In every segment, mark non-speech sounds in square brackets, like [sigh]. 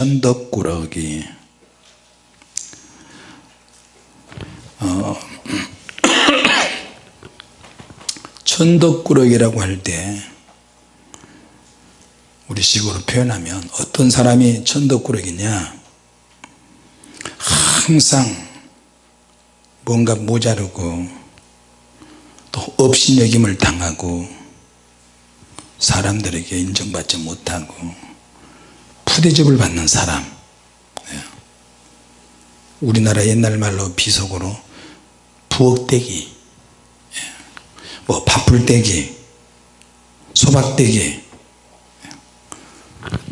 천덕꾸러기. 어, [coughs] 천덕꾸러기라고 할 때 우리 식으로 표현하면 어떤 사람이 천덕꾸러기냐? 항상 뭔가 모자르고 또 업신여김을 당하고 사람들에게 인정받지 못하고 푸대접을 받는 사람. 예. 우리나라 옛날 말로 비속어로 부엌대기. 예. 뭐 밥풀대기 소박대기.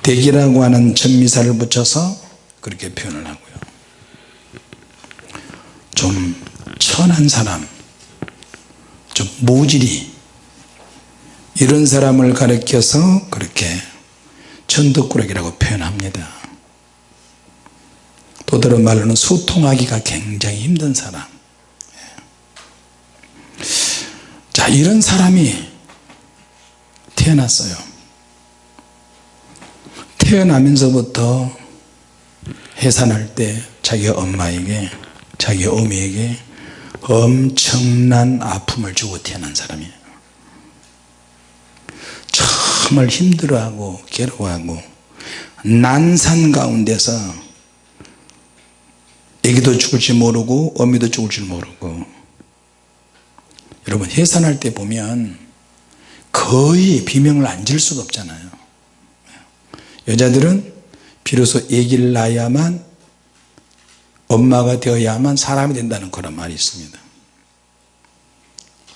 대기라고 하는 전미사를 붙여서 그렇게 표현을 하고요. 좀 천한 사람 좀 모질이 이런 사람을 가리켜서 그렇게 천덕꾸러기라고 표현합니다. 또 다른 말로는 소통하기가 굉장히 힘든 사람. 자 이런 사람이 태어났어요. 태어나면서부터 해산할 때 자기 엄마에게 자기 어미에게 엄청난 아픔을 주고 태어난 사람이에요 정말 힘들어하고 괴로워하고 난산 가운데서 애기도 죽을 줄 모르고 어미도 죽을 줄 모르고 여러분 해산할 때 보면 거의 비명을 안 질 수가 없잖아요. 여자들은 비로소 아기를 낳아야만 엄마가 되어야만 사람이 된다는 그런 말이 있습니다.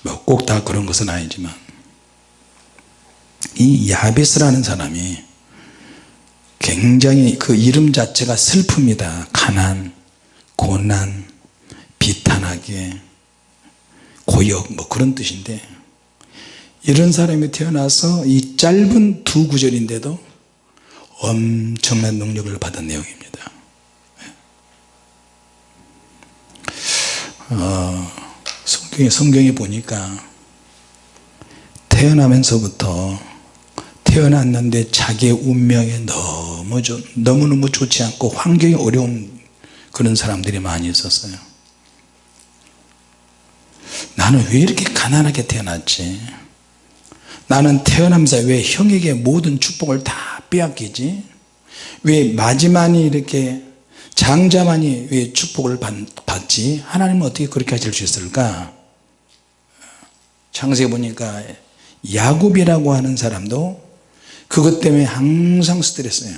뭐 꼭 다 그런 것은 아니지만 이 야베스라는 사람이 굉장히 그 이름 자체가 슬픕니다. 가난, 고난, 비탄하게 고역 뭐 그런 뜻인데 이런 사람이 태어나서 이 짧은 두 구절인데도 엄청난 능력을 받은 내용입니다. 어, 성경에, 성경에 보니까 태어나면서부터 태어났는데 자기의 운명에 너무 너무너무 좋지 않고 환경이 어려운 그런 사람들이 많이 있었어요. 나는 왜 이렇게 가난하게 태어났지? 나는 태어나면서 왜 형에게 모든 축복을 다 빼앗기지? 왜 마지막이 이렇게 장자만이 왜 축복을 받 지? 하나님은 어떻게 그렇게 하실 수 있을까? 창세기 보니까 야곱이라고 하는 사람도 그것 때문에 항상 스트레스예요.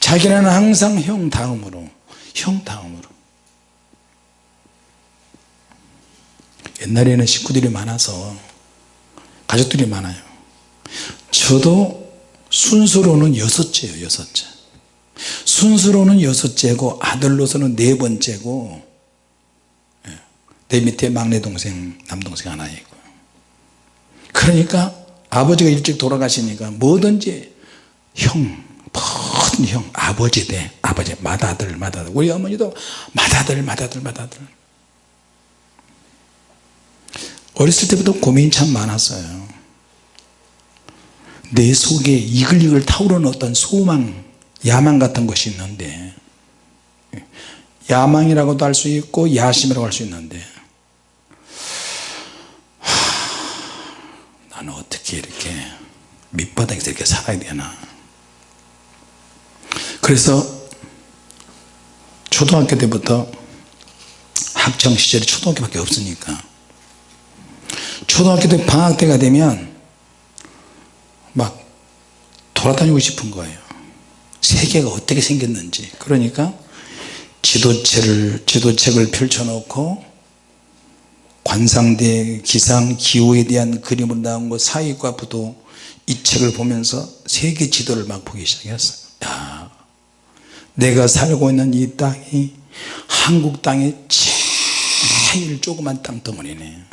자기는 항상 형 다음으로 형 다음으로. 옛날에는 식구들이 많아서 가족들이 많아요. 저도 순서로는 여섯째예요 여섯째. 순서로는 여섯째고 아들로서는 네 번째고 예, 내 밑에 막내 동생 남동생 하나 있고 그러니까 아버지가 일찍 돌아가시니까 뭐든지 형 모든 형 아버지 대 아버지 맏아들 맏아들 우리 어머니도 맏아들 맏아들 맏아들. 어렸을 때부터 고민이 참 많았어요. 내 속에 이글이글 타오르는 어떤 소망 야망 같은 것이 있는데 야망이라고도 할 수 있고 야심이라고 할 수 있는데 하, 나는 어떻게 이렇게 밑바닥에서 이렇게 살아야 되나? 그래서 초등학교 때부터 학창 시절이 초등학교밖에 없으니까 초등학교 때 방학 때가 되면 막 돌아다니고 싶은 거예요. 세계가 어떻게 생겼는지. 그러니까 지도책을, 지도책을 펼쳐놓고 관상대 기상 기후에 대한 그림을 나온 거 사회과 부도 이 책을 보면서 세계 지도를 막 보기 시작했어요. 야, 내가 살고 있는 이 땅이 한국 땅의 제일 조그만 땅덩어리네.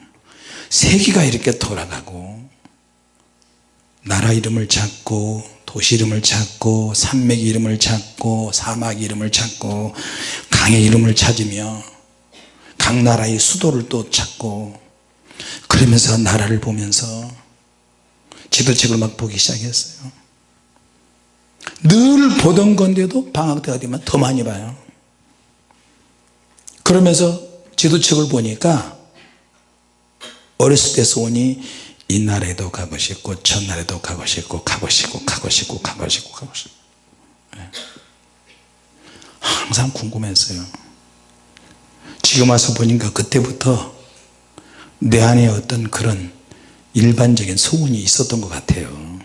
세계가 이렇게 돌아가고 나라 이름을 찾고 도시 이름을 찾고 산맥 이름을 찾고 사막 이름을 찾고 강의 이름을 찾으며 각 나라의 수도를 또 찾고 그러면서 나라를 보면서 지도책을 막 보기 시작했어요. 늘 보던 건데도 방학 때가 되면 더 많이 봐요. 그러면서 지도책을 보니까 어렸을 때 소원이 이 나라에도 가고 싶고 저 나라에도 가고 싶고 가고 싶고 가고 싶고 가고 싶고 가고 싶고. 예. 항상 궁금했어요 지금 와서 보니까 그때부터 내 안에 어떤 그런 일반적인 소원이 있었던 것 같아요.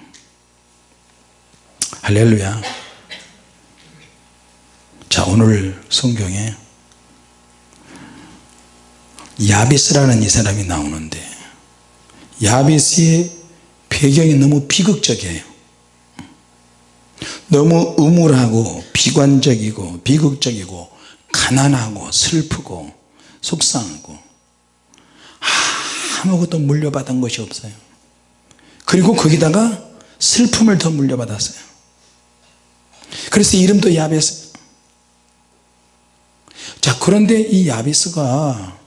할렐루야. 자 오늘 성경에 야비스라는 이 사람이 나오는데 야비스의 배경이 너무 비극적이에요. 너무 음울하고 비관적이고 비극적이고 가난하고 슬프고 속상하고 아무것도 물려받은 것이 없어요 그리고 거기다가 슬픔을 더 물려받았어요 그래서 이름도 야베스 자 그런데 이 야비스가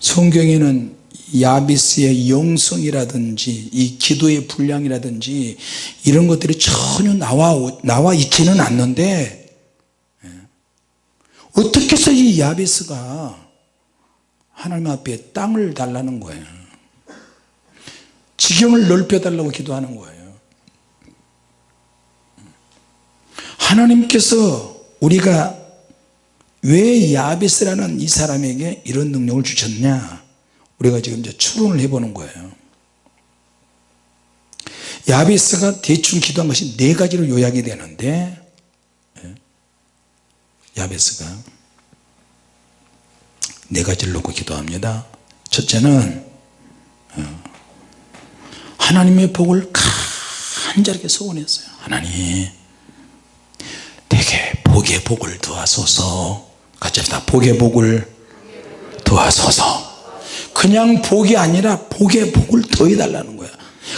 성경에는 야비스의 영성이라든지 이 기도의 분량이라든지 이런 것들이 전혀 나와, 나와 있지는 않는데 예. 어떻게 해서 이 야비스가 하나님 앞에 땅을 달라는 거예요? 지경을 넓혀 달라고 기도하는 거예요. 하나님께서 우리가 왜 야비스라는 이 사람에게 이런 능력을 주셨냐? 우리가 지금 이제 추론을 해보는 거예요. 야비스가 대충 기도한 것이 네 가지로 요약이 되는데 예, 야베스가 네 가지를 놓고 기도합니다. 첫째는 어, 하나님의 복을 간절하게 소원했어요. 하나님 내게 복의 복을 도와소서. 같이 합시다. 복의 복을 도와소서. 그냥 복이 아니라 복의 복을 더해달라는 거야.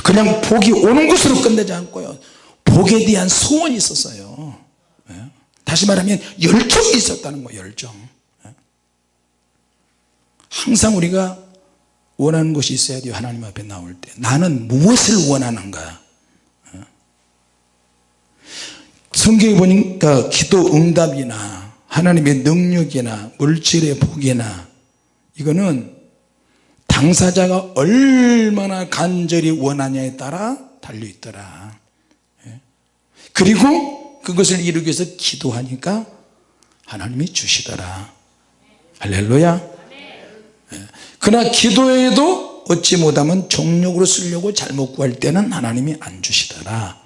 그냥 복이 오는 것으로 끝내지 않고요. 복에 대한 소원이 있었어요. 예? 다시 말하면 열정이 있었다는 거예요 열정 예? 항상 우리가 원하는 것이 있어야 돼요 하나님 앞에 나올 때 나는 무엇을 원하는가 예? 성경에 보니까 기도 응답이나 하나님의 능력이나 물질의 복이나 이거는 당사자가 얼마나 간절히 원하냐에 따라 달려있더라 예. 그리고 그것을 이루기 위해서 기도하니까 하나님이 주시더라. 할렐루야. 예. 그러나 기도에도 얻지 못하면 종력으로 쓰려고 잘못 구할 때는 하나님이 안 주시더라.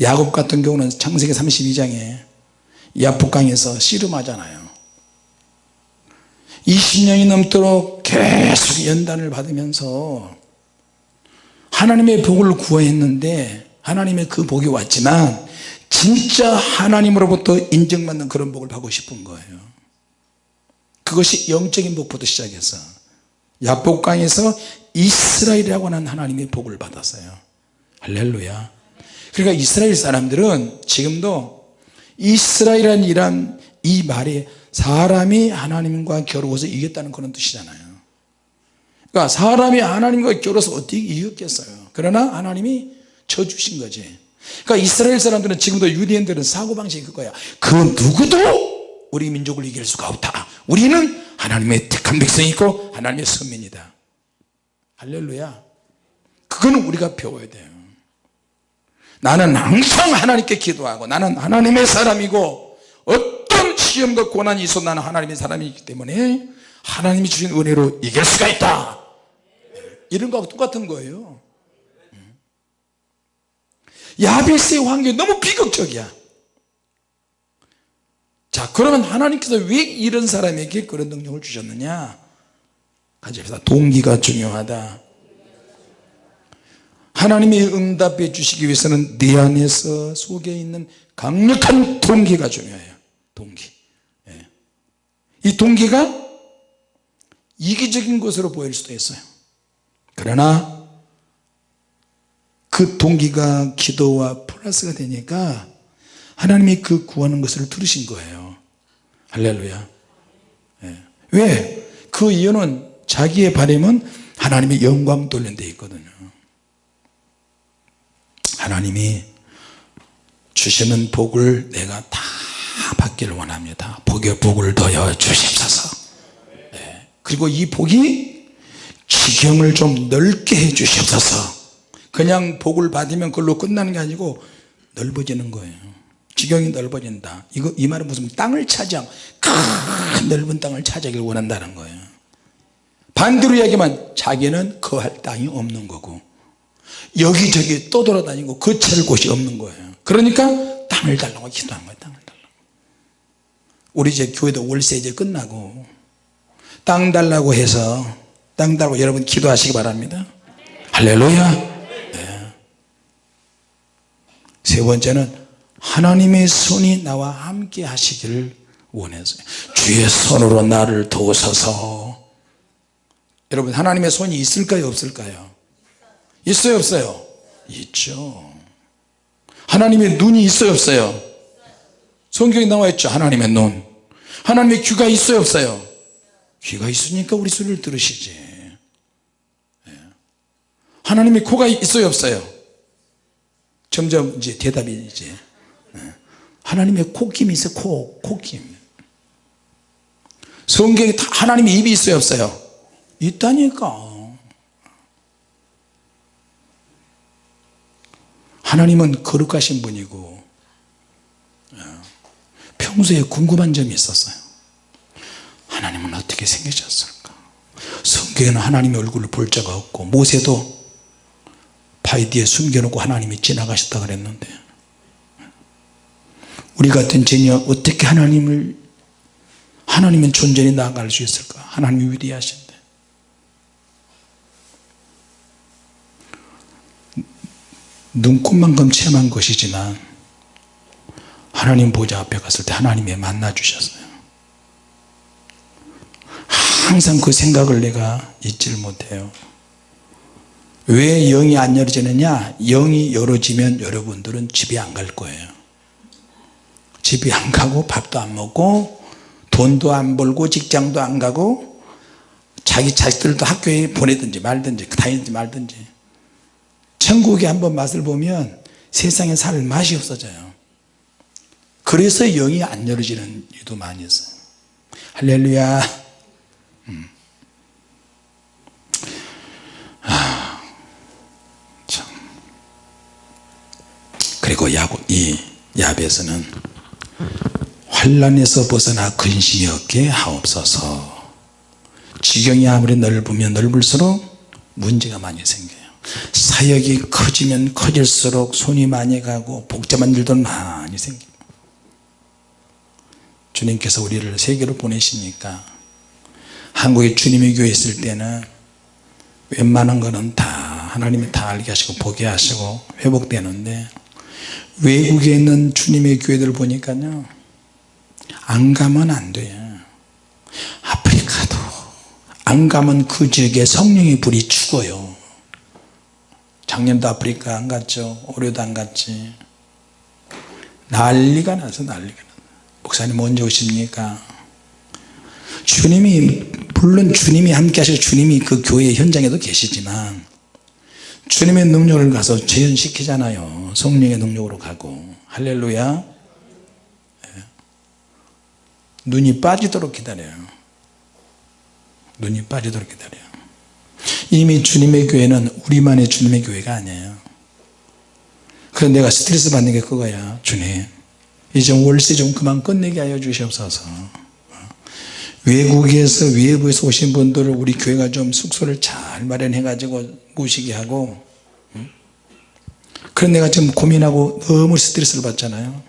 야곱 같은 경우는 창세기 32장에 야복강에서 씨름하잖아요. 20년이 넘도록 계속 연단을 받으면서 하나님의 복을 구했는데 하나님의 그 복이 왔지만 진짜 하나님으로부터 인정받는 그런 복을 받고 싶은 거예요. 그것이 영적인 복부터 시작해서 야복강에서 이스라엘이라고 하는 하나님의 복을 받았어요. 할렐루야. 그러니까 이스라엘 사람들은 지금도 이스라엘이라는 이란 이 말이 사람이 하나님과 겨루어서 이겼다는 그런 뜻이잖아요. 그러니까 사람이 하나님과 겨루어서 어떻게 이겼겠어요? 그러나 하나님이 져주신 거지 그러니까 이스라엘 사람들은 지금도 유대인들은 사고방식이 그거야. 그 누구도 우리 민족을 이길 수가 없다. 우리는 하나님의 택한 백성이 있고 하나님의 선민이다. 할렐루야. 그거는 우리가 배워야 돼요. 나는 항상 하나님께 기도하고 나는 하나님의 사람이고 어떤 시험과 고난이 있어도 나는 하나님의 사람이기 때문에 하나님이 주신 은혜로 이길 수가 있다. 이런 거하고 똑같은 거예요 야베스의 환경이 너무 비극적이야. 자 그러면 하나님께서 왜 이런 사람에게 그런 능력을 주셨느냐? 합시다 동기가 중요하다. 하나님이 응답해 주시기 위해서는 내 안에서 속에 있는 강력한 동기가 중요해요. 동기. 예. 이 동기가 이기적인 것으로 보일 수도 있어요. 그러나 그 동기가 기도와 플러스가 되니까 하나님이 그 구하는 것을 들으신 거예요 할렐루야 예. 왜? 그 이유는 자기의 바램은 하나님의 영광 돌린 데 있거든요 하나님이 주시는 복을 내가 다 받기를 원합니다 복의 복을 더여 주십소서 네. 그리고 이 복이 지경을 좀 넓게 해 주십소서 그냥 복을 받으면 그걸로 끝나는 게 아니고 넓어지는 거예요. 지경이 넓어진다. 이거 이 말은 무슨 땅을 차지한 큰 넓은 땅을 차지하길 원한다는 거예요. 반대로 이야기하면 자기는 거할 땅이 없는 거고 여기저기 떠돌아다니고 거처할 곳이 없는 거예요. 그러니까 땅을 달라고 기도한 거예요 땅을 달라고. 우리 이제 교회도 월세 이제 끝나고 땅 달라고 해서 땅 달라고 여러분 기도하시기 바랍니다. 할렐루야. 네. 세 번째는 하나님의 손이 나와 함께 하시기를 원해서 주의 손으로 나를 도우소서. 여러분 하나님의 손이 있을까요? 없을까요? 있어요? 없어요? 있죠. 하나님의 눈이 있어요? 없어요? 성경에 나와 있죠? 하나님의 눈. 하나님의 귀가 있어요? 없어요? 귀가 있으니까 우리 소리를 들으시지. 예. 하나님의 코가 있어요? 없어요 점점 이제 대답이 이제 예. 하나님의 코김이 있어요. 코, 코김. 성경에 다 하나님의 입이 있어요 없어요? 있다니까. 하나님은 거룩하신 분이고 어, 평소에 궁금한 점이 있었어요. 하나님은 어떻게 생기셨을까? 성경에는 하나님의 얼굴을 볼 자가 없고 모세도 뒤에 숨겨놓고 하나님이 지나가셨다 그랬는데 우리 같은 제녀 어떻게 하나님을 하나님은 존재히 나아갈 수 있을까? 하나님이 위대하신데. 눈꽃만큼 체험한 것이지만 하나님 보좌 앞에 갔을 때 하나님이 만나 주셨어요. 항상 그 생각을 내가 잊지를 못해요 왜 영이 안 열어지느냐? 영이 열어지면 여러분들은 집에 안 갈 거예요. 집에 안 가고 밥도 안 먹고 돈도 안 벌고 직장도 안 가고 자기 자식들도 학교에 보내든지 말든지 다니든지 말든지. 천국에 한번 맛을 보면 세상에 살 맛이 없어져요. 그래서 영이 안 열어지는 이유도 많이 있어요. 할렐루야. 음. 그리고 이 야베스는 환란에서 벗어나 근심이 없게 하옵소서. 지경이 아무리 넓으면 넓을수록 문제가 많이 생겨요. 사역이 커지면 커질수록 손이 많이 가고 복잡한 일도 많이 생깁니다 주님께서 우리를 세계로 보내시니까? 한국에 주님의 교회 있을 때는 웬만한 거는 다 하나님이 다 알게 하시고 보게 하시고 회복되는데 외국에 있는 주님의 교회들 보니까요 안 가면 안 돼요 아프리카도 안 가면 그 지역에 성령의 불이 죽어요. 작년도 아프리카 안 갔죠? 올해도 안 갔지? 난리가 나서 난리가 나. 목사님 언제 오십니까? 주님이 물론 주님이 함께 하셔 주님이 그 교회 현장에도 계시지만 주님의 능력을 가서 재현시키잖아요. 성령의 능력으로 가고. 할렐루야. 예. 눈이 빠지도록 기다려요. 눈이 빠지도록 기다려요. 이미 주님의 교회는 우리만의 주님의 교회가 아니에요. 그래서 내가 스트레스 받는 게 그거야 주님. 이제 월세 좀 그만 끝내게 하여 주시옵소서. 외국에서 외부에서 오신 분들을 우리 교회가 좀 숙소를 잘 마련해 가지고 모시게 하고 그런 내가 지금 고민하고 너무 스트레스를 받잖아요.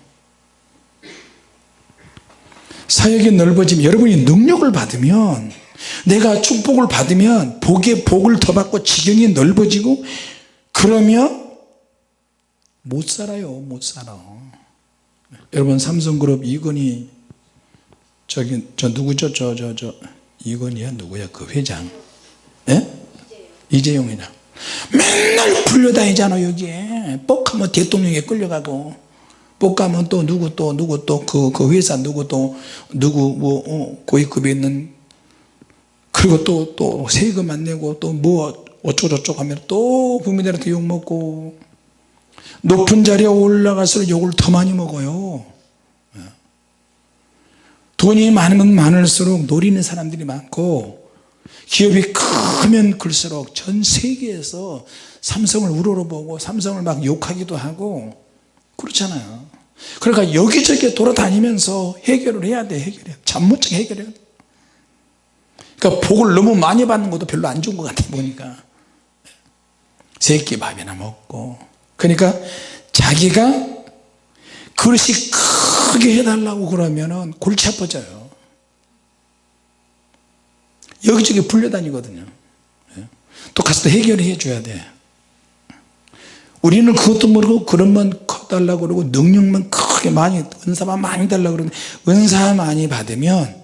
사역이 넓어지면 여러분이 능력을 받으면 내가 축복을 받으면 복에 복을 더 받고 지경이 넓어지고 그러면 못 살아요 못 살아. 여러분 삼성그룹 이건희 저기 저 누구죠? 저 저저 이건희야? 누구야? 그 회장. 예? 이재용 회장 맨날 불려다니잖아 여기에. 뻑하면 대통령에 끌려가고. 뻑하면 또 누구 또 누구 또그그 회사 누구 또 누구 뭐 어, 고위급에 있는. 그리고 또 또 세금 안 내고 또 뭐 어쩌고저쩌고 하면 또 국민들한테 욕먹고. 높은 자리에 올라갈수록 욕을 더 많이 먹어요. 예. 돈이 많으면 많을수록 노리는 사람들이 많고 기업이 크면 클수록 전 세계에서 삼성을 우러러보고 삼성을 막 욕하기도 하고 그렇잖아요. 그러니까 여기저기 돌아다니면서 해결을 해야 돼 해결해 잠못적 해결해야 돼. 그러니까 복을 너무 많이 받는 것도 별로 안 좋은 것 같아 보니까. 세끼 밥이나 먹고. 그러니까 자기가 그릇이 크게 해달라고 그러면은 골치 아파져요 여기저기 불려다니거든요. 예. 또 가서 해결해 줘야 돼. 우리는 그것도 모르고 그런만 커달라고 그러고 능력만 크게 많이 은사만 많이 달라고 그러는데 은사 많이 받으면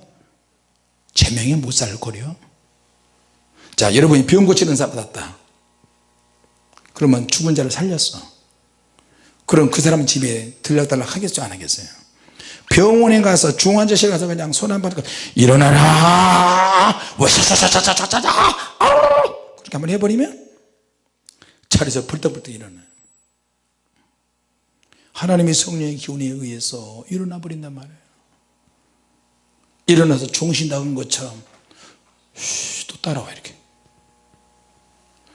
제명에 못 살 거려. 자 여러분이 병 고치는 은사 받았다. 그러면 죽은 자를 살렸어. 그럼 그 사람 집에 들락달락 하겠죠 안 하겠어요 병원에 가서 중환자실 가서 그냥 손 한 번 일어나라. 와샤샤샤샤샤샤 그렇게 한번 해버리면 자리에서 벌떡벌떡 일어나요. 하나님의 성령의 기운에 의해서 일어나 버린단 말이에요. 일어나서 정신 나간 것처럼 쉬, 또 따라와 이렇게.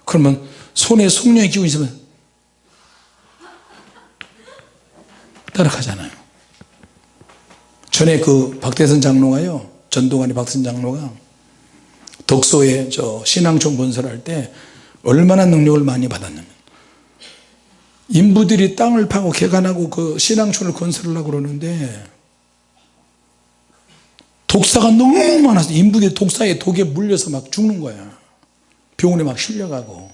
그러면 손에 성령의 기운이 있으면 따라가잖아요 전에 그 박대선 장로가요 전동환이 박대선 장로가 덕소에 저 신앙촌 건설할 때 얼마나 능력을 많이 받았냐면 인부들이 땅을 파고 개간하고 그 신앙촌을 건설하려고 그러는데 독사가 너무 많아서 인부들이 독사에 독에 물려서 막 죽는 거야. 병원에 막 실려가고.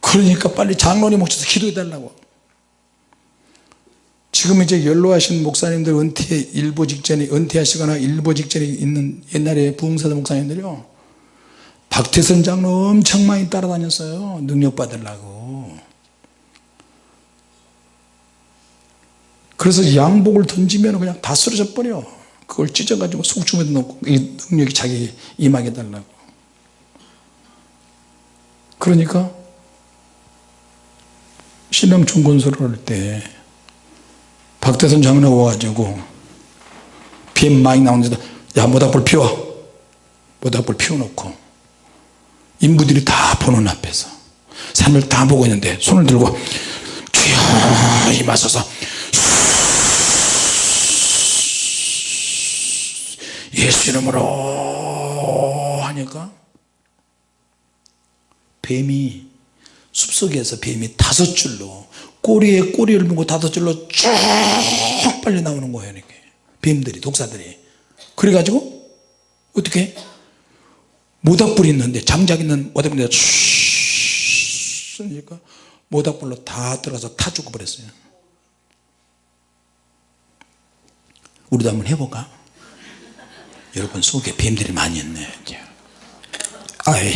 그러니까 빨리 장로님 오셔서 기도해 달라고 지금 이제 연로하신 목사님들 은퇴 일보 직전에 은퇴하시거나 일보 직전에 있는 옛날에 부흥사도 목사님들이요. 박태선 장로 엄청 많이 따라다녔어요. 능력 받으려고. 그래서 양복을 던지면 그냥 다 쓰러져 버려. 그걸 찢어가지고 속중에도 넣고 이 능력이 자기 임하게 달라고. 그러니까 신앙촌 건설을 할때 박태선 장로가 와가지고 비 많이 나오는데 야 모닥불 피워. 모닥불 피워놓고 인부들이 다 보는 앞에서 산을 다 보고 있는데 손을 들고 주여 임하소서 예수 이름으로 하니까 뱀이 숲속에서 뱀이 다섯 줄로 꼬리에 꼬리를 물고 다섯 줄로 쭉 빨려 나오는 거예요 이렇게. 뱀들이 독사들이. 그래가지고 어떻게? 모닥불이 있는데 장작 있는 모닥불에 쑤니까 모닥불로 다 들어가서 타 죽어버렸어요. 우리도 한번 해볼까? 여러분 속에 뱀들이 많이 있네. 아이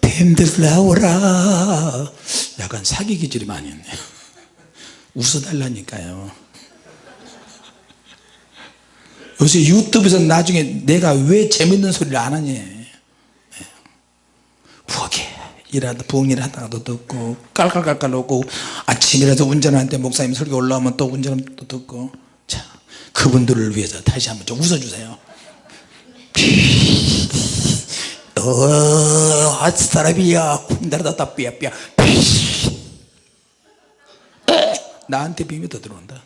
뱀들 나오라. 약간 사기 기질이 많이 있네 웃어달라니까요. 요새 유튜브에서 나중에 내가 왜 재밌는 소리를 안 하니? 부엌에 일하다 부엌일 하다가도 듣고 깔깔깔깔 웃고 아침이라도 운전할 때 목사님 설교 올라오면 또 운전하면 또 듣고. 자 그분들을 위해서 다시 한번 좀 웃어주세요 어, 사람이야 쿵다라다 삐야삐야 나한테 비밀 더 들어온다.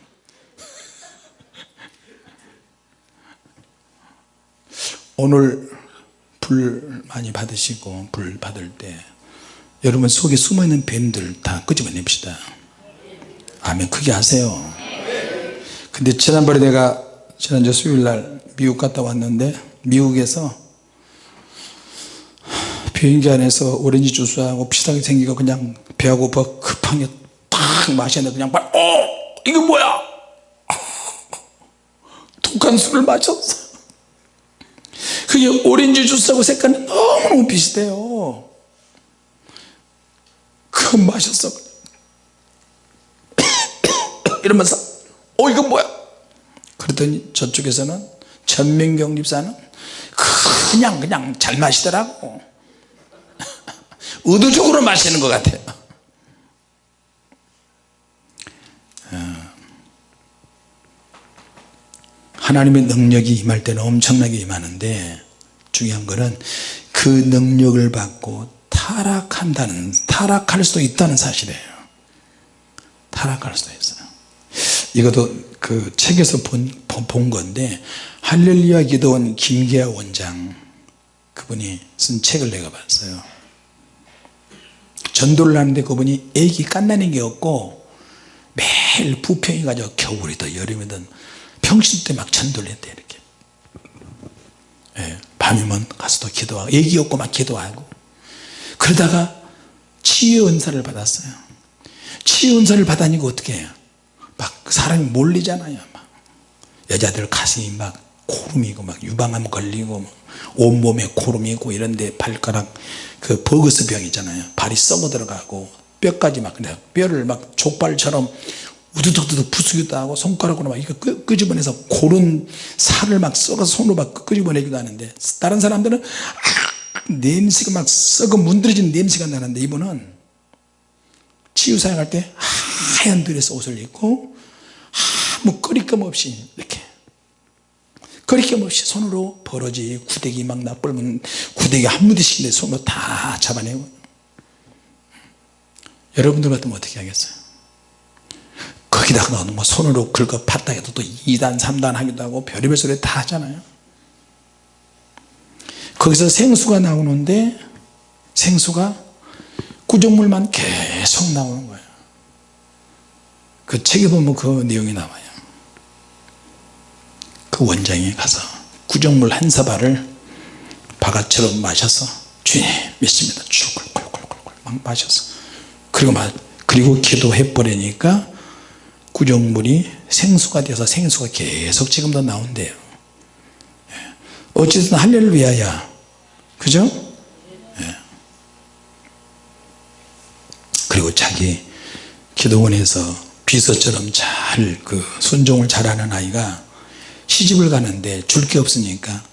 오늘 불 많이 받으시고 불 받을 때 여러분 속에 숨어있는 뱀들 다 끄집어냅시다. 아멘. 크게 하세요. 근데 지난번에 내가 지난주 수요일날 미국 갔다 왔는데 미국에서 비행기 안에서 오렌지 주스하고 비슷하게 생기고 그냥 배가 고파 급하게 딱 마셨는데 그냥 말, 어! 이거 뭐야? [laughs] 독한 술을 마셨어. 그게 오렌지 주스하고 색깔이 너무너무 비슷해요. 그거 마셨어. [coughs] 이러면서 어 이건 뭐야? 그랬더니 저쪽에서는 전민경 집사는 그냥 그냥 잘 마시더라고 의도적으로 마시는 것 같아요. 어. 하나님의 능력이 임할 때는 엄청나게 임하는데 중요한 것은 그 능력을 받고 타락한다는 타락할 수도 있다는 사실이에요. 타락할 수도 있어요. 이것도 그 책에서 본, 본 건데 할렐루야 기도원 김계아 원장 그분이 쓴 책을 내가 봤어요 전도를 하는데 그분이 애기 깐나는 게 없고 매일 부평이 가지고 겨울이든 여름이든 평신 때 막 전도를 했대 이렇게. 예, 밤이면 가서도 기도하고 애기 없고 막 기도하고. 그러다가 치유 은사를 받았어요. 치유 은사를 받으니까 어떻게 해요? 막 사람이 몰리잖아요 막. 여자들 가슴이 막 고름이고 막 유방암 걸리고 뭐 온몸에 고름이고 이런데 발가락 그 버거스 병 있잖아요. 발이 썩어 들어가고 뼈까지 막 그냥 뼈를 막 족발처럼 우두둑두둑 부수기도 하고 손가락으로 막 이거 끄, 끄집어내서 곪은 살을 막 썩어서 손으로 막 끄집어내기도 하는데 다른 사람들은 아, 냄새가 막 썩어 문드러진 냄새가 나는데 이분은 치유 사역할 때 하얀 드레스 옷을 입고 아무 거리낌 없이 이렇게 거리낌 없이 손으로 버러지 구데기 막 나뿔면 구데기 한 무대씩 내 손으로 다 잡아내고. 여러분들 같으면 어떻게 하겠어요? 거기다가 뭐 손으로 긁어 팠다 해도 또 2단 3단 하기도 하고 별의별 소리 다 하잖아요. 거기서 생수가 나오는데 생수가 구정물만 계속 나오는 거예요. 그 책에 보면 그 내용이 나와요 그 원장이 가서 구정물 한 사발을 바가처럼 마셔서 주님 믿습니다 쭉 꿀꿀꿀꿀 막 마셔서 그리고 막 그리고 기도해 버리니까 구정물이 생수가 돼서 생수가 계속 지금도 나온대요 예. 어쨌든 할렐루야야 그죠? 예. 그리고 자기 기도원에서 비서처럼 잘 그 순종을 잘하는 아이가 시집을 가는데 줄 게 없으니까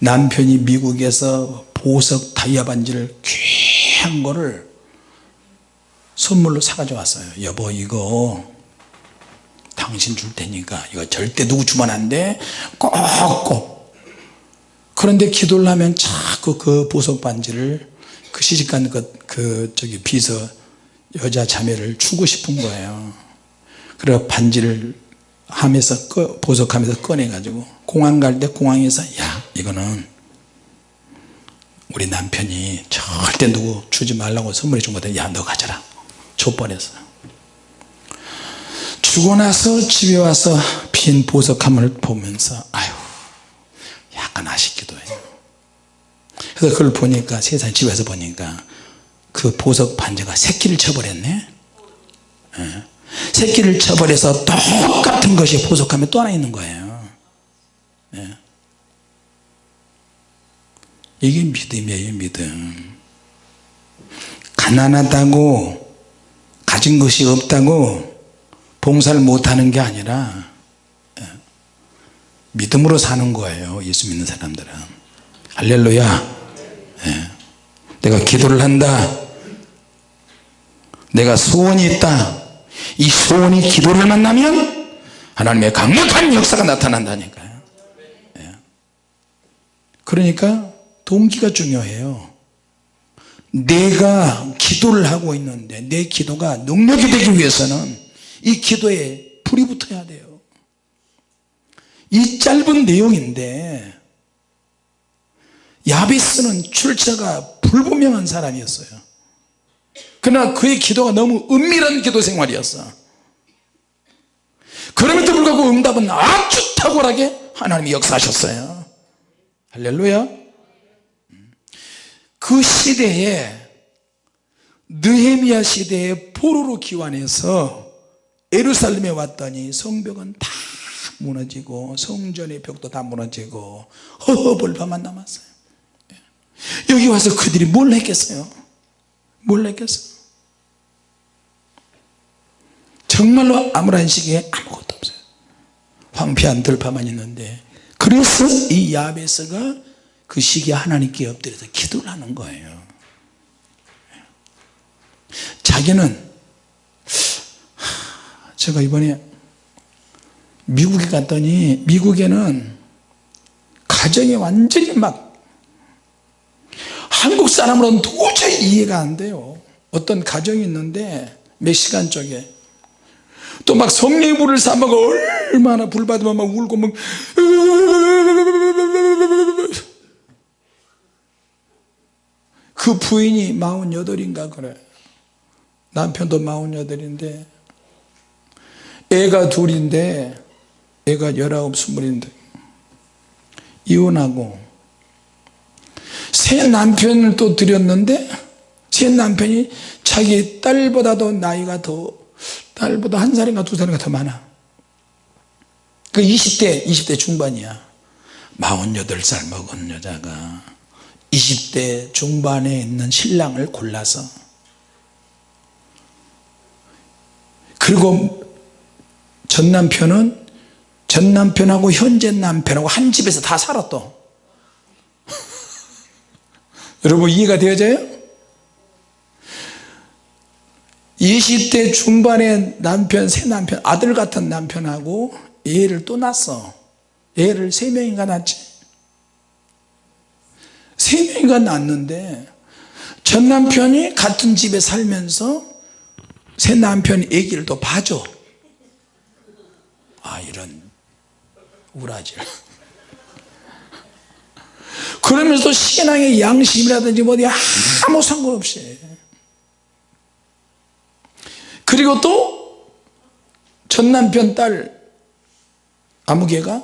남편이 미국에서 보석 다이아 반지를 귀한 거를 선물로 사가져 왔어요. 여보 이거 당신 줄 테니까 이거 절대 누구 주면 안돼? 꼭꼭. 그런데 기도를 하면 자꾸 그 보석 반지를 그 시집간 그, 그 저기 비서 여자 자매를 주고 싶은 거예요. 그래 반지를 하면서 꺼, 보석하면서 꺼내 가지고 공항 갈 때 공항에서 야 이거는 우리 남편이 절대 누구 주지 말라고 선물해 준 거다. 야너 가져라. 족벌해서. 주고 나서 집에 와서 빈 보석함을 보면서 아유 약간 아쉽기도 해요. 그래서 그걸 보니까 세상 집에서 보니까 그 보석 반지가 새끼를 쳐버렸네. 예. 새끼를 쳐버려서 똑같은 것이 보석함에 또 하나 있는 거예요 예. 이게 믿음이에요 믿음 가난하다고 가진 것이 없다고 봉사를 못하는 게 아니라 예. 믿음으로 사는 거예요 예수 믿는 사람들은 할렐루야 예. 내가 기도를 한다 내가 소원이 있다 이 소원이 기도를 만나면 하나님의 강력한 역사가 나타난다니까요. 예. 그러니까 동기가 중요해요. 내가 기도를 하고 있는데 내 기도가 능력이 되기 위해서는 이 기도에 불이 붙어야 돼요. 이 짧은 내용인데 야베스는 출처가 불분명한 사람이었어요 그러나 그의 기도가 너무 은밀한 기도 생활이었어. 그럼에도 불구하고 응답은 아주 탁월하게 하나님이 역사하셨어요. 할렐루야. 그 시대에 느헤미야 시대에 포로로 기환해서 에루살렘에 왔더니 성벽은 다 무너지고 성전의 벽도 다 무너지고 허허벌판만 남았어요. 여기 와서 그들이 뭘 했겠어요? 뭘 했겠어요 정말로 아무런 시기에 아무것도 없어요. 황폐한 들판만 있는데 그래서 이 야베스가 그 시기에 하나님께 엎드려서 기도를 하는 거예요. 자기는 제가 이번에 미국에 갔더니 미국에는 가정이 완전히 막 한국 사람으로는 도저히 이해가 안 돼요. 어떤 가정이 있는데 멕시칸 쪽에 또 막 성령물을 삼아가 얼마나 불 받으면 막 울고 막 그 부인이 48인가 그래. 남편도 48인데 애가 둘인데 애가 19, 20인데 이혼하고 새 남편을 또 들였는데 새 남편이 자기 딸보다도 나이가 더 딸보다 한 살인가 두 살인가 더 많아. 그 20대 20대 중반이야. 48살 먹은 여자가 20대 중반에 있는 신랑을 골라서 그리고 전 남편은 전 남편하고 현재 남편하고 한 집에서 다 살았어 [laughs] 여러분 이해가 되어져요? 20대 중반의 남편 새 남편 아들 같은 남편하고 애를 또 낳았어. 애를 세 명인가 낳지. 세 명인가 낳았는데 전 남편이 같은 집에 살면서 새 남편이 애기를 또 봐줘. 아 이런 우라질. 그러면서 신앙의 양심이라든지 뭐 어디 아무 상관없이 그리고 또 전 남편 딸 아무개가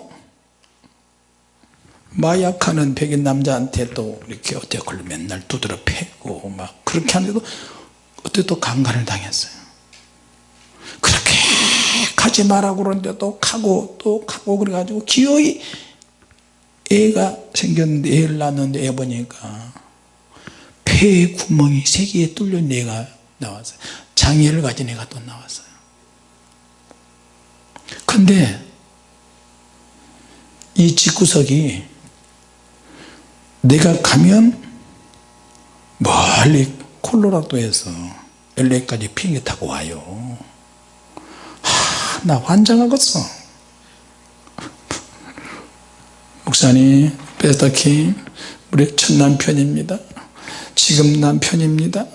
마약하는 백인 남자한테 또 이렇게 어떻게 걸로 맨날 두드려 패고 막 그렇게 하는데도 어떻게 또 강간을 당했어요. 그렇게 가지 말라고 그러는데 또 가고 또 가고 그래가지고 기어이 애가 생겼는데 애를 낳았는데 애 보니까 폐에 구멍이 세 개에 뚫린 애가 나왔어요 장애를 가진 애가 또 나왔어요. 근데 이 집구석이 내가 가면 멀리 콜로라도에서 LA까지 비행기 타고 와요. 하, 나 환장하겠어. 목사님 베스터킹 우리 첫 남편입니다. 지금 남편입니다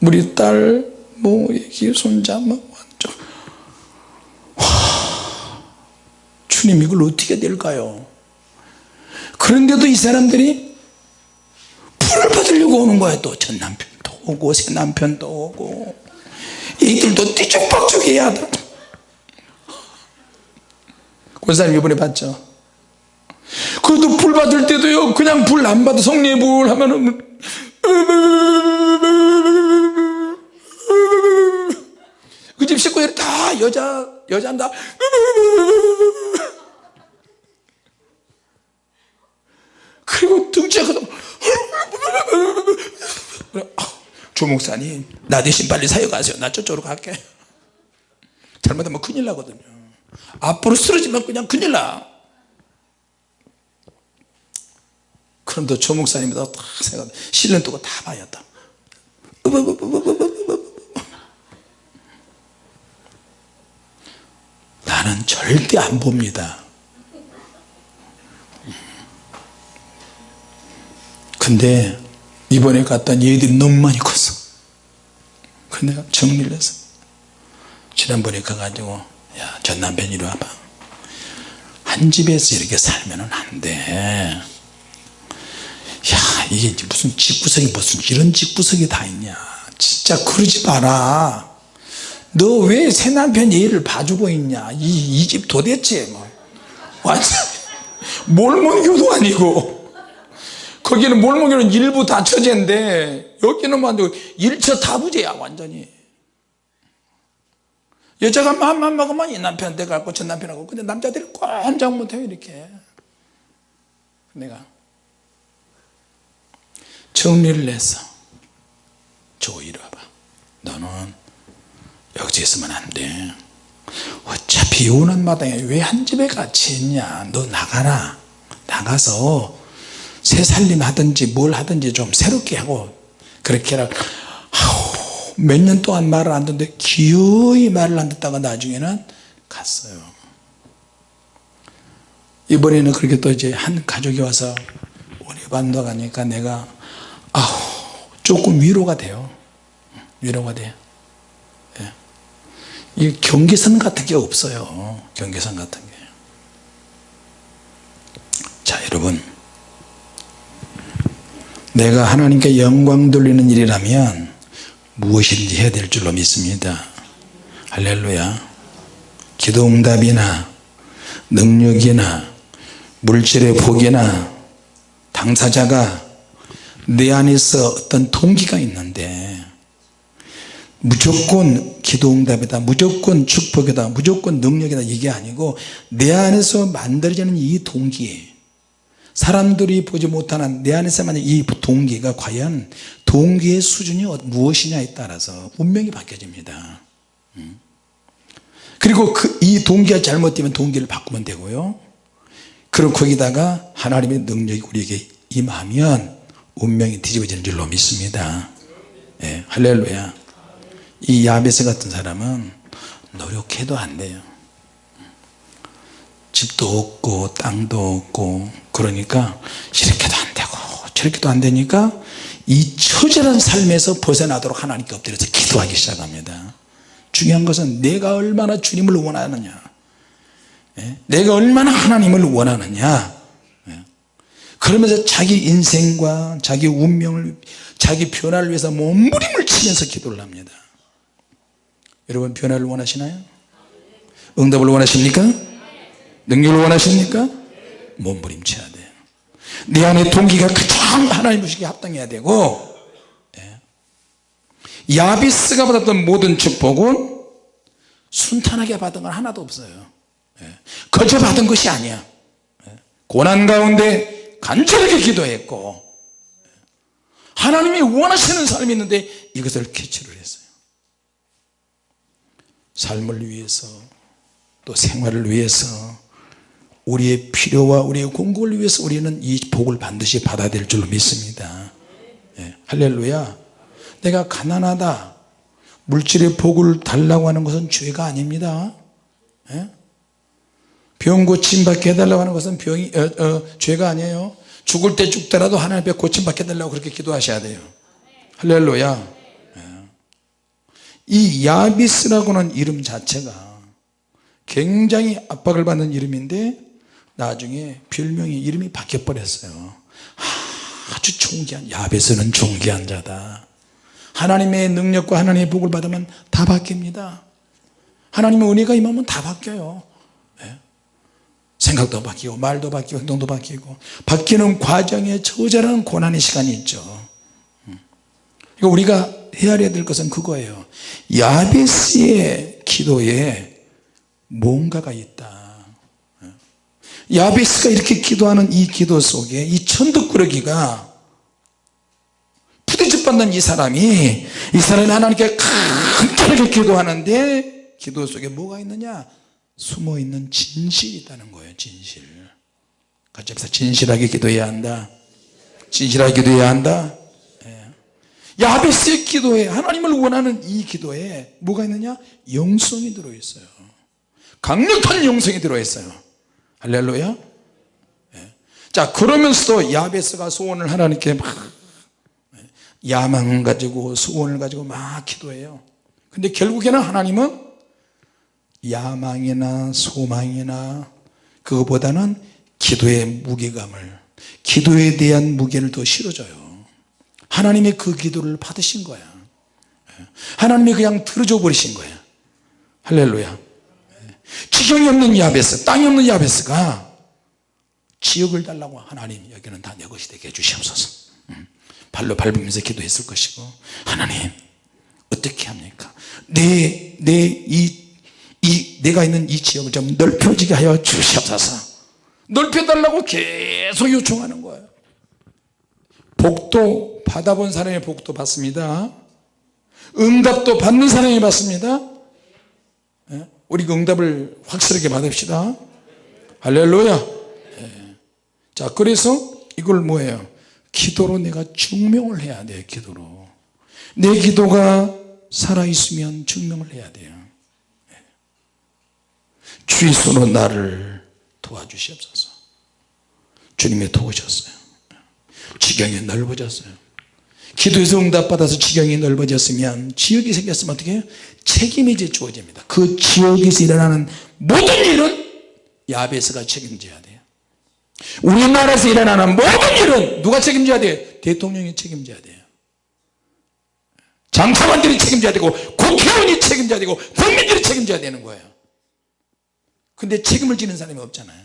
우리 딸뭐 얘기 손자 뭐 완전 와, 주님 이걸 어떻게 될까요 그런데도 이 사람들이 불을 받으려고 오는 거야 또 전 남편도 오고 새 남편도 오고 이들도 띠죽박죽 해야 하다 권사님 이번에 봤죠 그래도 불 받을 때도요 그냥 불 안 받아 성령의 불 하면은 그 집 식구들이 다 여자 여자다. 그리고 등치가 커서 조 목사님 나 대신 빨리 사역하세요. 나 저쪽으로 갈게. 잘못하면 큰일 나거든요. 앞으로 쓰러지면 그냥 큰일 나. 그런데 조 목사님이 다 생각 뜨고 다 봐요 다. 나는 절대 안 봅니다. 근데 이번에 갔더니 얘들이 너무 많이 컸어. 내가 정리를 했어 지난번에 가가지고 야 전 남편 이리 와봐. 한 집에서 이렇게 살면 안돼. 야 이게 무슨 집구석이 무슨 이런 집구석이 다 있냐. 진짜 그러지 마라 너 왜 새 남편 얘를 봐주고 있냐? 이집 도대체 뭐. 완전 [laughs] 몰몬교도 아니고. 거기는 몰몬교는 일부 다 처제인데 여기는 완전 일처 다부제야 완전히. 여자가 마음만 먹으면 이 남편한테 가고 저 남편하고. 근데 남자들이 꼼짝 못해요 이렇게. 내가 정리를 했어 저 이리 와봐. 너는 여기서 있으면 안돼. 어차피 오는 마당에 왜 한 집에 같이 있냐? 너 나가라. 나가서 새 살림 하든지 뭘 하든지 좀 새롭게 하고 그렇게 아우 몇년 동안 말을 안 듣는데 기어이 말을 안 듣다가 나중에는 갔어요. 이번에는 그렇게 또 이제 한 가족이 와서 우리 반도 가니까 내가 아우 조금 위로가 돼요. 위로가 돼요. 예. 이 경계선 같은 게 없어요. 경계선 같은 게 자 여러분. 내가 하나님께 영광 돌리는 일이라면 무엇인지 해야 될 줄로 믿습니다. 할렐루야. 기도응답이나 능력이나 물질의 복이나 당사자가 내 안에서 어떤 동기가 있는데 무조건 기도응답이다 무조건 축복이다 무조건 능력이다 이게 아니고 내 안에서 만들어지는 이 동기 사람들이 보지 못하는 내 안에서 만약 이 동기가 과연 동기의 수준이 어- 무엇이냐에 따라서 운명이 바뀌어집니다. 음. 그리고 그 이 동기가 잘못되면 동기를 바꾸면 되고요. 그리고 거기다가 하나님의 능력이 우리에게 임하면 운명이 뒤집어지는 줄로 믿습니다. 예, 할렐루야 이 야베스 같은 사람은 노력해도 안 돼요. 집도 없고 땅도 없고 그러니까 이렇게도 안 되고 저렇게도 안 되니까 이 처절한 삶에서 벗어나도록 하나님께 엎드려서 기도하기 시작합니다. 중요한 것은 내가 얼마나 주님을 원하느냐. 예? 내가 얼마나 하나님을 원하느냐. 예? 그러면서 자기 인생과 자기 운명을 자기 변화를 위해서 몸부림을 치면서 기도를 합니다 여러분 변화를 원하시나요? 응답을 원하십니까? 능력을 원하십니까? 몸부림쳐야 돼요 내 안에 동기가 가장 하나님 보시기에 합당해야 되고 예. 야비스가 받았던 모든 축복은 순탄하게 받은 건 하나도 없어요 예. 거저 받은 것이 아니야 예. 고난 가운데 간절하게 기도했고 예. 하나님이 원하시는 삶이 있는데 이것을 캐치를 했어요 삶을 위해서 또 생활을 위해서 우리의 필요와 우리의 공급을 위해서 우리는 이 복을 반드시 받아야 될 줄로 믿습니다. 예, 할렐루야. 내가 가난하다 물질의 복을 달라고 하는 것은 죄가 아닙니다. 예? 병 고침 받게 해달라고 하는 것은 병이 어, 어, 죄가 아니에요. 죽을 때 죽더라도 하나님 앞에 고침 받게 해달라고 그렇게 기도하셔야 돼요. 할렐루야. 예. 이 야비스라고는 이름 자체가 굉장히 압박을 받는 이름인데 나중에 별명이 이름이 바뀌어 버렸어요. 아주 존귀한 야베스는 존귀한 자다. 하나님의 능력과 하나님의 복을 받으면 다 바뀝니다. 하나님의 은혜가 임하면 다 바뀌어요. 예. 생각도 바뀌고 말도 바뀌고 행동도 바뀌고 바뀌는 과정에 처절한 고난의 시간이 있죠. 음. 이거 우리가 헤아려야 될 것은 그거예요. 야베스의 기도에 뭔가가 있다. 야베스가 이렇게 기도하는 이 기도 속에 이 천덕꾸러기가 부대접 받는 이 사람이 이 사람이 하나님께 간절하게 기도하는데 기도 속에 뭐가 있느냐? 숨어있는 진실이 있다는 거예요 진실. 같이 합시다. 진실하게 기도해야 한다. 진실하게 기도해야 한다. 예. 야베스의 기도에 하나님을 원하는 이 기도에 뭐가 있느냐? 영성이 들어있어요. 강력한 영성이 들어있어요. 할렐루야. 예. 자 그러면서도 야베스가 소원을 하나님께 막 야망 가지고 소원을 가지고 막 기도해요. 근데 결국에는 하나님은 야망이나 소망이나 그거보다는 기도의 무게감을 기도에 대한 무게를 더 실어줘요 하나님의 그 기도를 받으신 거야. 예. 하나님이 그냥 들어줘 버리신 거야. 할렐루야. 지경이 없는 야베스 땅이 없는 야베스가 지역을 달라고 하나님 여기는 다 내 것이 되게 해주시옵소서. 음. 발로 밟으면서 기도했을 것이고 하나님 어떻게 합니까? 내 내 이 이 내가 있는 이 지역을 좀 넓혀지게 하여 주시옵소서. 넓혀달라고 계속 요청하는 거예요 복도 받아본 사람의 복도 받습니다. 응답도 받는 사람이 받습니다. 우리 그 응답을 확실하게 받읍시다. 할렐루야. 예. 자 그래서 이걸 뭐예요? 기도로 내가 증명을 해야 돼요 기도로. 내 기도가 살아있으면 증명을 해야 돼요. 주의 손으로 나를 도와주시옵소서. 주님이 도우셨어요 지경이 넓어졌어요. 기도에서 응답받아서 지경이 넓어졌으면 지역이 생겼으면 어떻게 해요? 책임이 이제 주어집니다. 그 지역에서 일어나는 모든 일은 야베스가 책임져야 돼요. 우리나라에서 일어나는 모든 일은 누가 책임져야 돼요? 대통령이 책임져야 돼요. 장사관들이 책임져야 되고 국회의원이 책임져야 되고 국민들이 책임져야 되는 거예요. 근데 책임을 지는 사람이 없잖아요.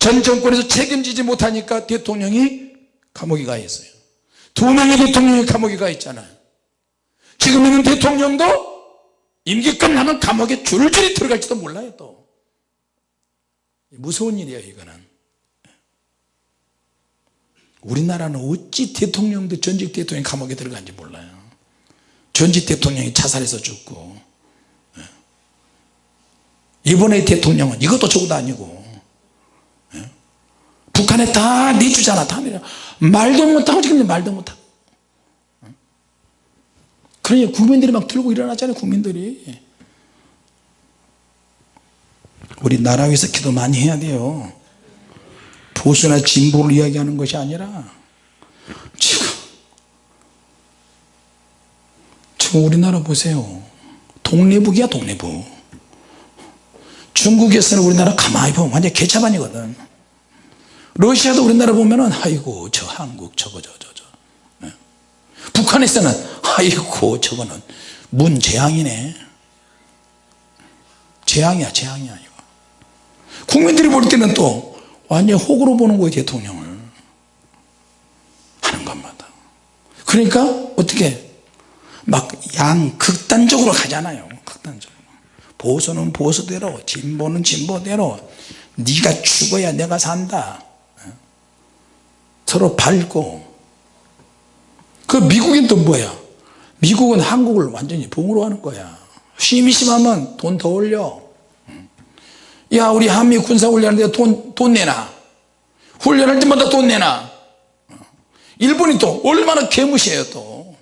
전 정권에서 책임지지 못하니까 대통령이 감옥에 가 있어요. 두 명의 대통령이 감옥에 가 있잖아요. 지금 있는 대통령도 임기 끝나면 감옥에 줄줄이 들어갈지도 몰라요 또. 무서운 일이에요 이거는. 우리나라는 어찌 대통령도 전직 대통령이 감옥에 들어간지 몰라요. 전직 대통령이 자살해서 죽고. 예. 이번에 대통령은 이것도 저것도 아니고. 예. 북한에 다 내주잖아 다 내려 말도 못하고 지금 말도 못하고. 예. 그러니 국민들이 막 들고 일어났잖아요 국민들이. 우리 나라 위해서 기도 많이 해야 돼요. 보수나 진보를 이야기하는 것이 아니라 지금 지금 우리나라 보세요. 동네북이야 동네북. 중국에서는 우리나라 가만히 보면 완전 개차반이거든 러시아도 우리나라 보면은 아이고 저 한국 저거 저저 저, 네. 북한에서는 아이고 저거는 문재앙이네. 재앙이야 재앙이야 이거. 국민들이 볼 때는 또 완전 혹으로 보는 거예요 대통령을. 하는 것마다. 그러니까 어떻게 막 양 극단적으로 가잖아요 극단적으로. 보수는 보수대로 진보는 진보대로. 네가 죽어야 내가 산다 서로 밟고. 그 미국인 또 뭐야? 미국은 한국을 완전히 봉으로 하는 거야. 심심하면 돈 더 올려. 야 우리 한미 군사훈련하는데 돈, 돈 내놔. 훈련할 때마다 돈 내놔. 일본이 또 얼마나 개무시해요 또.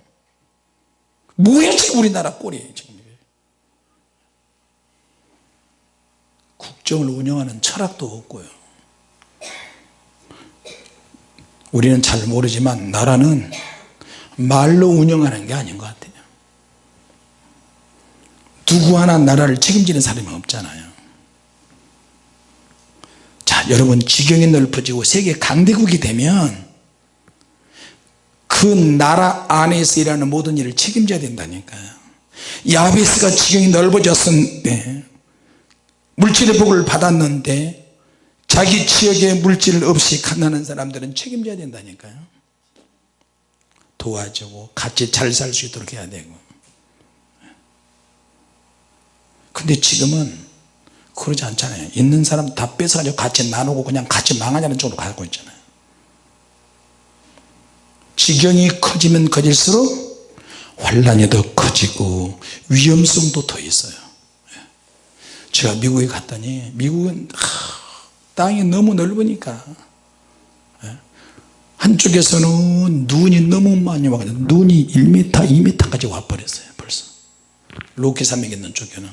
지금 우리나라 꼴이 지금 국정을 운영하는 철학도 없고요 우리는 잘 모르지만 나라는 말로 운영하는 게 아닌 것 같아요. 누구 하나 나라를 책임지는 사람이 없잖아요. 여러분 지경이 넓어지고 세계 강대국이 되면 그 나라 안에서 일하는 모든 일을 책임져야 된다니까요. 야베스가 지경이 넓어졌는데 물질의 복을 받았는데 자기 지역에 물질 없이 가난한 사람들은 책임져야 된다니까요. 도와주고 같이 잘 살 수 있도록 해야 되고. 근데 지금은 그러지 않잖아요. 있는 사람 다 뺏어가지고 같이 나누고 그냥 같이 망하자는 쪽으로 가고 있잖아요. 지경이 커지면 커질수록 환란이 더 커지고 위험성도 더 있어요. 예. 제가 미국에 갔더니 미국은 땅이 너무 넓으니까. 예. 한쪽에서는 눈이 너무 많이 와가지고 눈이 1m 2m까지 와버렸어요 벌써. 로키 산맥 있는 쪽에는.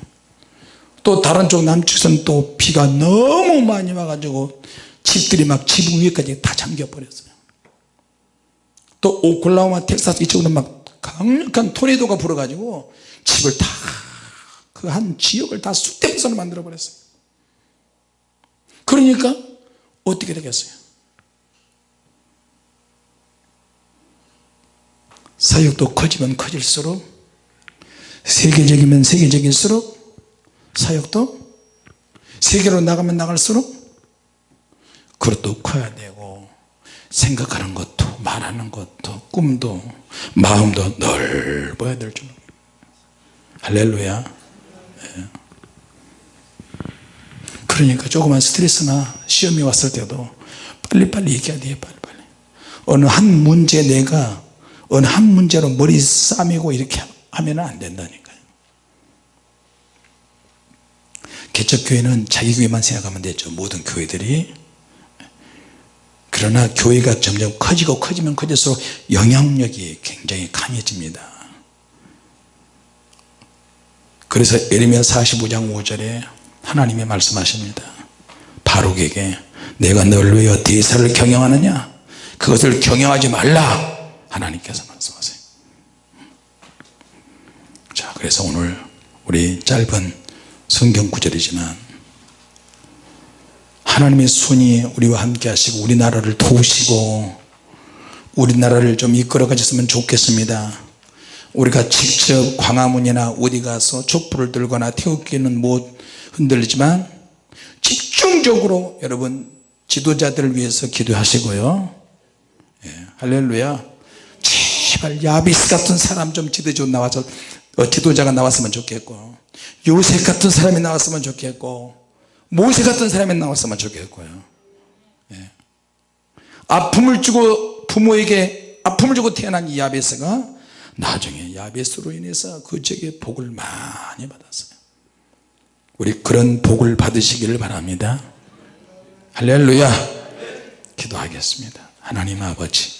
또 다른 쪽 남측선 또 비가 너무 많이 와가지고 집들이 막 지붕 위까지 다 잠겨 버렸어요. 또 오클라호마 텍사스 이쪽으로 막 강력한 토네이도가 불어가지고 집을 다 그 한 지역을 다 쑥대밭으로 만들어 버렸어요 그러니까 어떻게 되겠어요 사역도 커지면 커질수록 세계적이면 세계적일수록 사역도 세계로 나가면 나갈수록 그것도 커야 되고 생각하는 것도 말하는 것도 꿈도 마음도 넓어야 될 줄. 할렐루야 예. 그러니까 조그만 스트레스나 시험이 왔을 때도 빨리빨리 얘기해야 돼요 빨리빨리. 어느 한 문제 내가 어느 한 문제로 머리 싸매고 이렇게 하면 안 된다니까 개척교회는 자기 교회만 생각하면 되죠 모든 교회들이. 그러나 교회가 점점 커지고 커지면 커질수록 영향력이 굉장히 강해집니다. 그래서 에르미야 45장 5절에 하나님이 말씀하십니다. 바룩에게 내가 널 위하여 대사를 경영하느냐? 그것을 경영하지 말라. 하나님께서 말씀하세요. 자 그래서 오늘 우리 짧은 성경 구절이지만 하나님의 손이 우리와 함께 하시고 우리나라를 도우시고 우리나라를 좀 이끌어 가셨으면 좋겠습니다. 우리가 직접 광화문이나 어디 가서 촛불을 들거나 태극기는 못 흔들리지만 집중적으로 여러분 지도자들을 위해서 기도하시고요. 예, 할렐루야. 제발 야비스 같은 사람 좀 지도자 나와서 어, 지도자가 나왔으면 좋겠고 요셉 같은 사람이 나왔으면 좋겠고 모세 같은 사람이 나왔으면 좋겠고요. 예. 아픔을 주고 부모에게 아픔을 주고 태어난 이 야베스가 나중에 야베스로 인해서 그 지역에 복을 많이 받았어요 우리 그런 복을 받으시기를 바랍니다. 할렐루야. 기도하겠습니다. 하나님 아버지